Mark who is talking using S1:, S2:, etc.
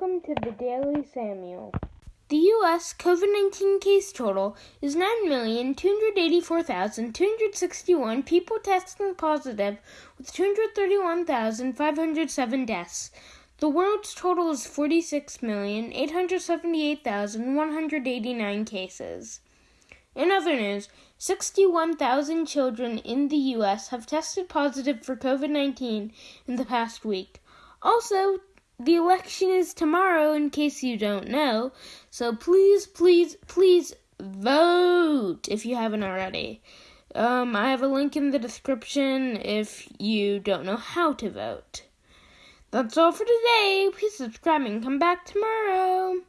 S1: Welcome to the Daily Samuel. The U.S. COVID 19 case total is 9,284,261 people testing positive, with 231,507 deaths. The world's total is 46,878,189 cases. In other news, 61,000 children in the U.S. have tested positive for COVID 19 in the past week. Also, the election is tomorrow, in case you don't know. So please, please, please vote if you haven't already. Um, I have a link in the description if you don't know how to vote. That's all for today. Please subscribe and come back tomorrow.